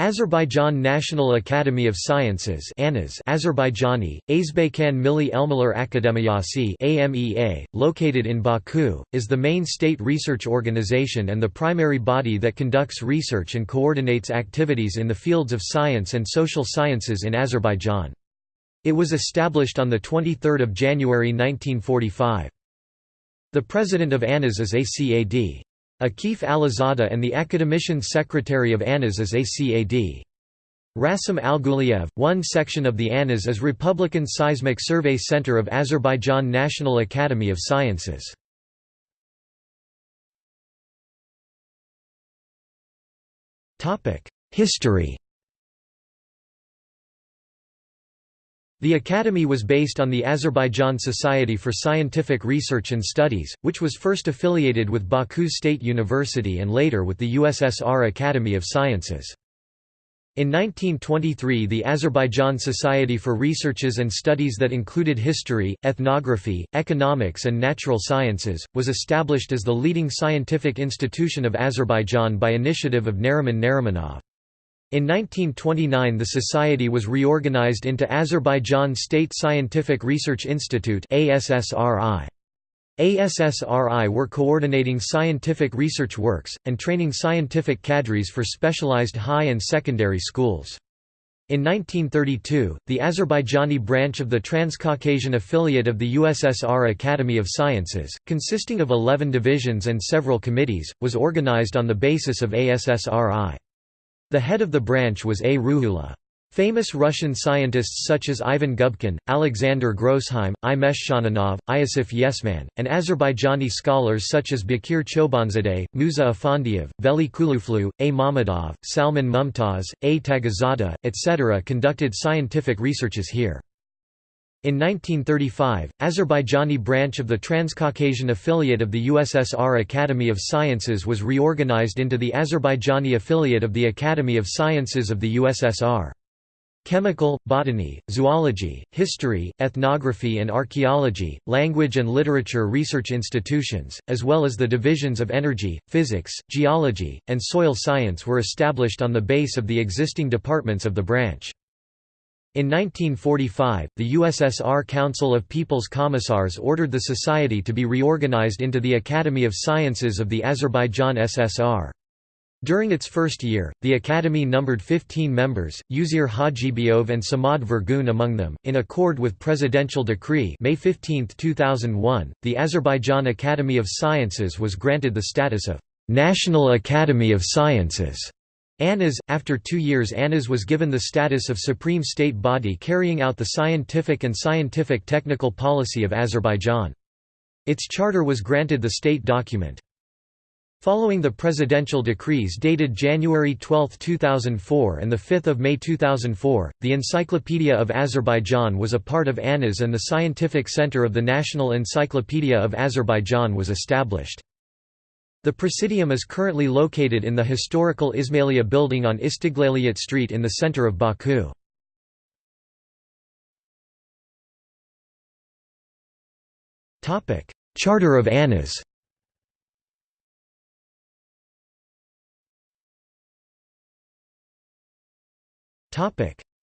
Azerbaijan National Academy of Sciences ANAS Azerbaijani, Azbaykan Milli Elmalar Akademiyasi AMEA, located in Baku, is the main state research organization and the primary body that conducts research and coordinates activities in the fields of science and social sciences in Azerbaijan. It was established on 23 January 1945. The president of ANAS is ACAD. Akif Alizadeh and the academician secretary of ANAS is ACAD. Rasim Alguliev, one section of the ANAS is Republican Seismic Survey Center of Azerbaijan National Academy of Sciences. History The Academy was based on the Azerbaijan Society for Scientific Research and Studies, which was first affiliated with Baku State University and later with the USSR Academy of Sciences. In 1923 the Azerbaijan Society for Researches and Studies that included history, ethnography, economics and natural sciences, was established as the leading scientific institution of Azerbaijan by initiative of Nariman Narimanov. In 1929 the society was reorganized into Azerbaijan State Scientific Research Institute ASSRI. ASSRI were coordinating scientific research works, and training scientific cadres for specialized high and secondary schools. In 1932, the Azerbaijani branch of the Transcaucasian affiliate of the USSR Academy of Sciences, consisting of 11 divisions and several committees, was organized on the basis of ASSRI. The head of the branch was A. Ruhullah. Famous Russian scientists such as Ivan Gubkin, Alexander Grossheim, I. Meshchaninov, Iosif Yesman, and Azerbaijani scholars such as Bakir Chobanzadeh, Musa Afandiev, Veli Kuluflu, A. Mamadov, Salman Mumtaz, A. Tagazada, etc. conducted scientific researches here. In 1935, Azerbaijani branch of the Transcaucasian affiliate of the USSR Academy of Sciences was reorganized into the Azerbaijani affiliate of the Academy of Sciences of the USSR. Chemical, botany, zoology, history, ethnography and archaeology, language and literature research institutions, as well as the divisions of energy, physics, geology, and soil science were established on the base of the existing departments of the branch. In 1945, the USSR Council of People's Commissars ordered the society to be reorganized into the Academy of Sciences of the Azerbaijan SSR. During its first year, the academy numbered 15 members, Uzeyir Hajibeyov and Samad Vurgun among them. In accord with presidential decree May 15, 2001, the Azerbaijan Academy of Sciences was granted the status of National Academy of Sciences. ANAS, after two years ANAS was given the status of supreme state body carrying out the scientific and scientific technical policy of Azerbaijan. Its charter was granted the state document. Following the presidential decrees dated January 12, 2004 and 5 May 2004, the Encyclopedia of Azerbaijan was a part of ANAS and the Scientific Center of the National Encyclopedia of Azerbaijan was established. The Presidium is currently located in the historical Ismailiyya building on Istiglaliyat Street in the center of Baku. Charter of ANAS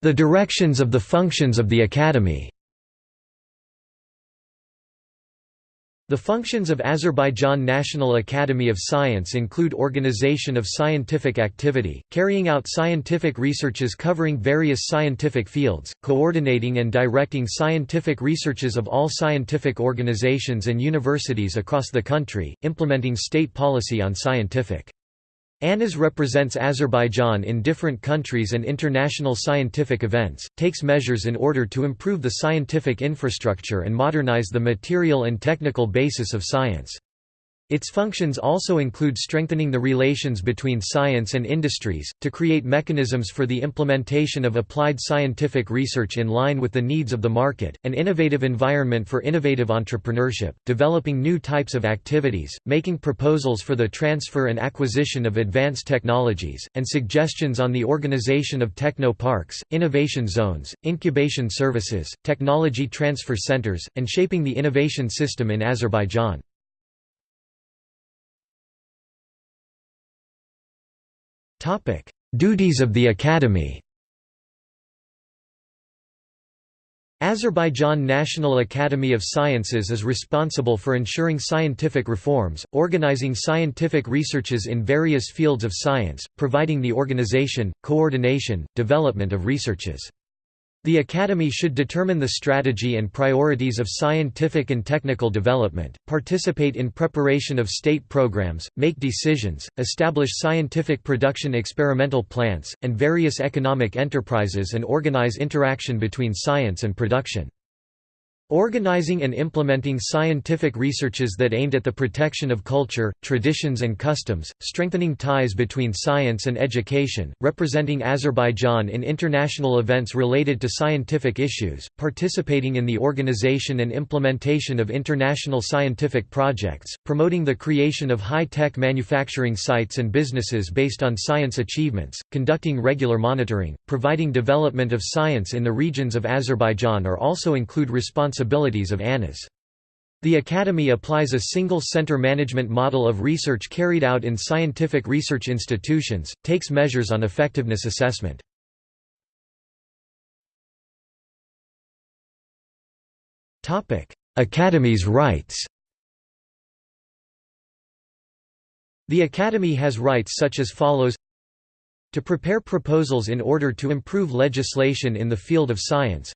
The directions of the functions of the Academy The functions of Azerbaijan National Academy of Science include organization of scientific activity, carrying out scientific researches covering various scientific fields, coordinating and directing scientific researches of all scientific organizations and universities across the country, implementing state policy on scientific ANAS represents Azerbaijan in different countries and international scientific events, takes measures in order to improve the scientific infrastructure and modernize the material and technical basis of science. Its functions also include strengthening the relations between science and industries, to create mechanisms for the implementation of applied scientific research in line with the needs of the market, an innovative environment for innovative entrepreneurship, developing new types of activities, making proposals for the transfer and acquisition of advanced technologies, and suggestions on the organization of techno-parks, innovation zones, incubation services, technology transfer centers, and shaping the innovation system in Azerbaijan. Duties of the Academy Azerbaijan National Academy of Sciences is responsible for ensuring scientific reforms, organizing scientific researches in various fields of science, providing the organization, coordination, development of researches. The Academy should determine the strategy and priorities of scientific and technical development, participate in preparation of state programs, make decisions, establish scientific production experimental plants, and various economic enterprises and organize interaction between science and production. Organizing and implementing scientific researches that aimed at the protection of culture, traditions and customs, strengthening ties between science and education, representing Azerbaijan in international events related to scientific issues, participating in the organization and implementation of international scientific projects, promoting the creation of high-tech manufacturing sites and businesses based on science achievements, conducting regular monitoring, providing development of science in the regions of Azerbaijan are also include responsibilities responsibilities of ANAS. The Academy applies a single center management model of research carried out in scientific research institutions, takes measures on effectiveness assessment. Academy's rights The Academy has rights such as follows to prepare proposals in order to improve legislation in the field of science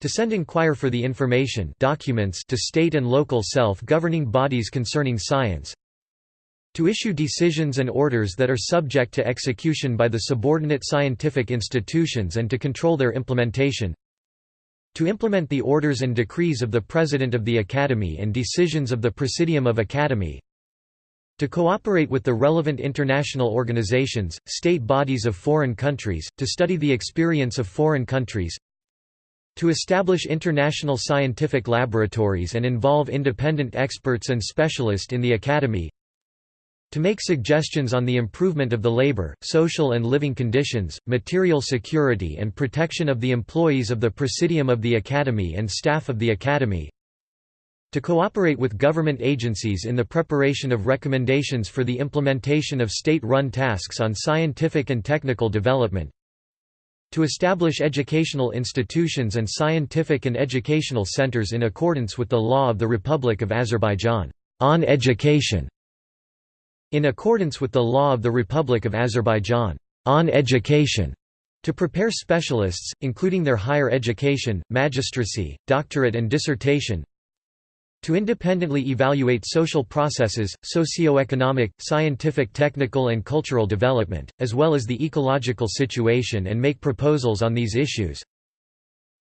to send inquire for the information documents to state and local self-governing bodies concerning science to issue decisions and orders that are subject to execution by the subordinate scientific institutions and to control their implementation to implement the orders and decrees of the President of the Academy and decisions of the Presidium of Academy to cooperate with the relevant international organizations, state bodies of foreign countries, to study the experience of foreign countries to establish international scientific laboratories and involve independent experts and specialists in the Academy to make suggestions on the improvement of the labor, social and living conditions, material security and protection of the employees of the Presidium of the Academy and staff of the Academy to cooperate with government agencies in the preparation of recommendations for the implementation of state-run tasks on scientific and technical development to establish educational institutions and scientific and educational centers in accordance with the law of the Republic of Azerbaijan on education in accordance with the law of the Republic of Azerbaijan on education to prepare specialists, including their higher education, magistracy, doctorate and dissertation to independently evaluate social processes, socio-economic, scientific technical and cultural development, as well as the ecological situation and make proposals on these issues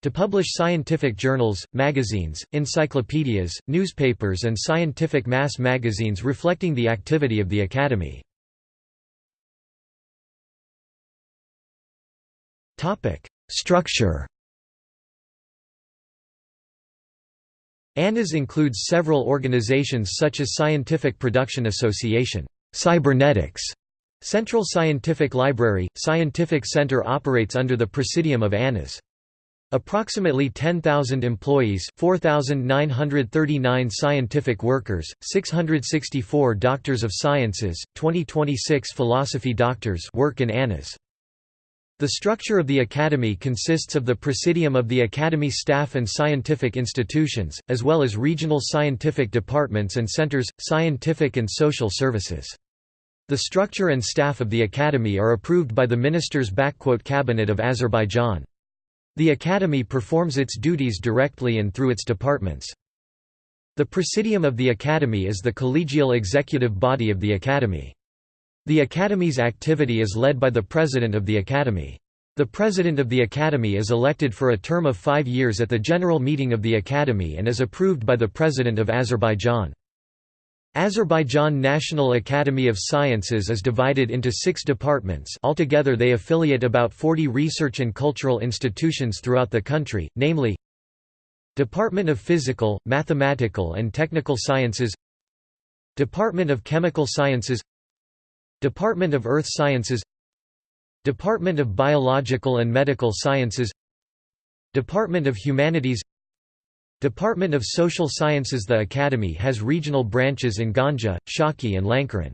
to publish scientific journals, magazines, encyclopedias, newspapers and scientific mass magazines reflecting the activity of the Academy. Structure ANAS includes several organizations such as Scientific Production Association, Cybernetics, Central Scientific Library, Scientific Center operates under the Presidium of ANAS. Approximately 10,000 employees 4,939 scientific workers, 664 doctors of sciences, 2026 philosophy doctors work in ANAS. The structure of the Academy consists of the Presidium of the Academy staff and scientific institutions, as well as regional scientific departments and centers, scientific and social services. The structure and staff of the Academy are approved by the Ministers' Cabinet of Azerbaijan. The Academy performs its duties directly and through its departments. The Presidium of the Academy is the collegial executive body of the Academy. The Academy's activity is led by the President of the Academy. The President of the Academy is elected for a term of five years at the General Meeting of the Academy and is approved by the President of Azerbaijan. Azerbaijan National Academy of Sciences is divided into six departments altogether they affiliate about 40 research and cultural institutions throughout the country, namely Department of Physical, Mathematical and Technical Sciences Department of Chemical Sciences Department of Earth Sciences Department of Biological and Medical Sciences Department of Humanities Department of Social Sciences The Academy has regional branches in Ganja, Shaki and Lankaran.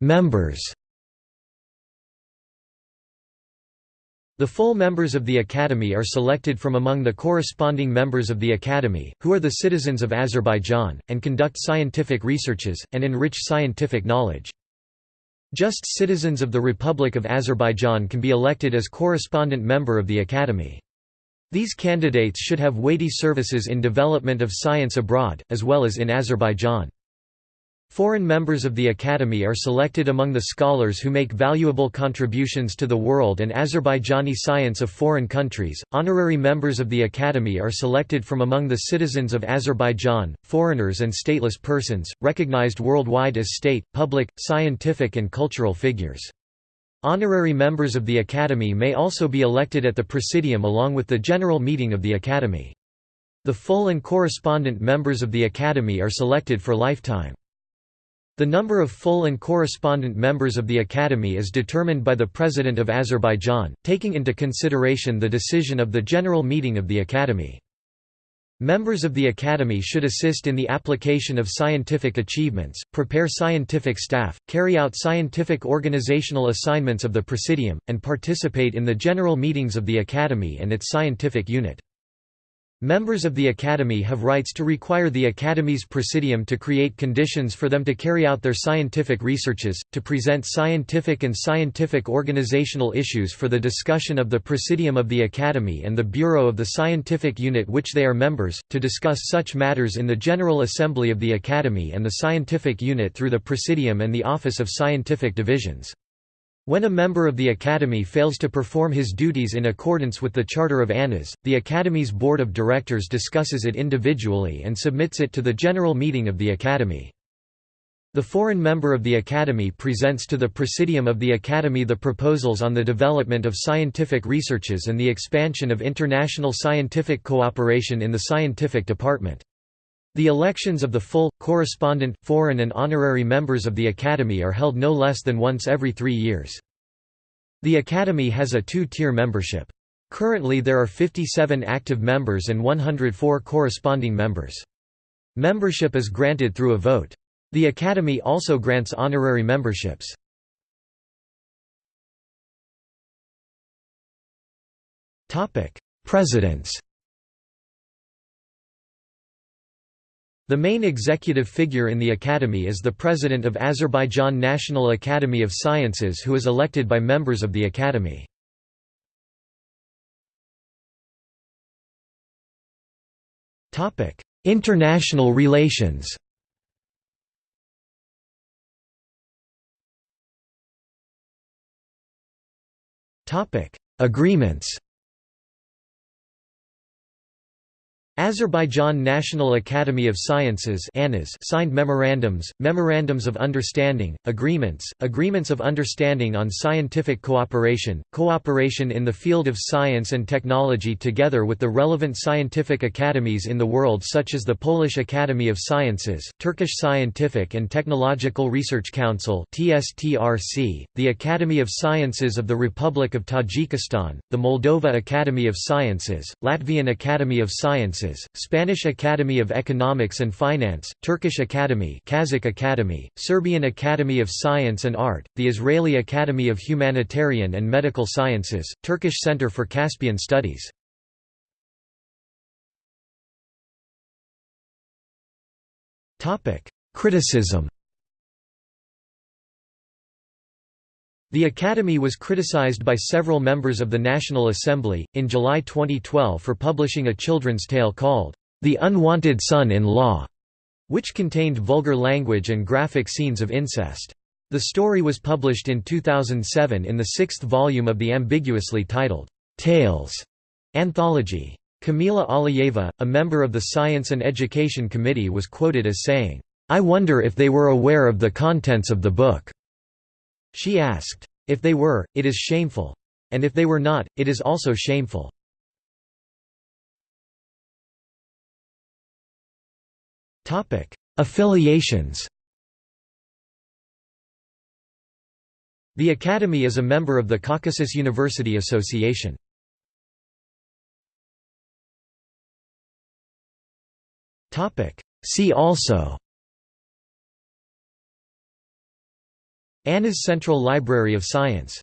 Members The full members of the Academy are selected from among the corresponding members of the Academy, who are the citizens of Azerbaijan, and conduct scientific researches, and enrich scientific knowledge. Just citizens of the Republic of Azerbaijan can be elected as correspondent member of the Academy. These candidates should have weighty services in development of science abroad, as well as in Azerbaijan. Foreign members of the Academy are selected among the scholars who make valuable contributions to the world and Azerbaijani science of foreign countries. Honorary members of the Academy are selected from among the citizens of Azerbaijan, foreigners and stateless persons, recognized worldwide as state, public, scientific, and cultural figures. Honorary members of the Academy may also be elected at the Presidium along with the General Meeting of the Academy. The full and correspondent members of the Academy are selected for lifetime. The number of full and correspondent members of the Academy is determined by the President of Azerbaijan, taking into consideration the decision of the General Meeting of the Academy. Members of the Academy should assist in the application of scientific achievements, prepare scientific staff, carry out scientific organizational assignments of the Presidium, and participate in the general meetings of the Academy and its scientific unit. Members of the Academy have rights to require the Academy's Presidium to create conditions for them to carry out their scientific researches, to present scientific and scientific organizational issues for the discussion of the Presidium of the Academy and the Bureau of the scientific unit which they are members, to discuss such matters in the General Assembly of the Academy and the scientific unit through the Presidium and the Office of Scientific Divisions. When a member of the Academy fails to perform his duties in accordance with the Charter of ANAS, the Academy's Board of Directors discusses it individually and submits it to the General Meeting of the Academy. The foreign member of the Academy presents to the Presidium of the Academy the proposals on the development of scientific researches and the expansion of international scientific cooperation in the scientific department. The elections of the full, correspondent, foreign and honorary members of the Academy are held no less than once every three years. The Academy has a two-tier membership. Currently there are 57 active members and 104 corresponding members. Membership is granted through a vote. The Academy also grants honorary memberships. Presidents The main executive figure in the Academy is the President of Azerbaijan National Academy of Sciences who is elected by members of the Academy. International relations Agreements Azerbaijan National Academy of Sciences signed memorandums, memorandums of understanding, agreements, agreements of understanding on scientific cooperation, cooperation in the field of science and technology together with the relevant scientific academies in the world such as the Polish Academy of Sciences, Turkish Scientific and Technological Research Council the Academy of Sciences of the Republic of Tajikistan, the Moldova Academy of Sciences, Latvian Academy of Sciences Sciences, Spanish Academy of Economics and Finance, Turkish Academy Kazakh Academy, Serbian Academy of Science and Art, the Israeli Academy of Humanitarian and Medical Sciences, Turkish Center for Caspian Studies. Criticism The Academy was criticized by several members of the National Assembly, in July 2012 for publishing a children's tale called, The Unwanted Son-in-Law, which contained vulgar language and graphic scenes of incest. The story was published in 2007 in the sixth volume of the ambiguously titled, Tales anthology. Kamila Aliyeva, a member of the Science and Education Committee was quoted as saying, I wonder if they were aware of the contents of the book. She asked, If they were, it is shameful. And if they were not, it is also shameful. Affiliations The Academy is a member of the Caucasus University Association. See also ANAS Central Library of Science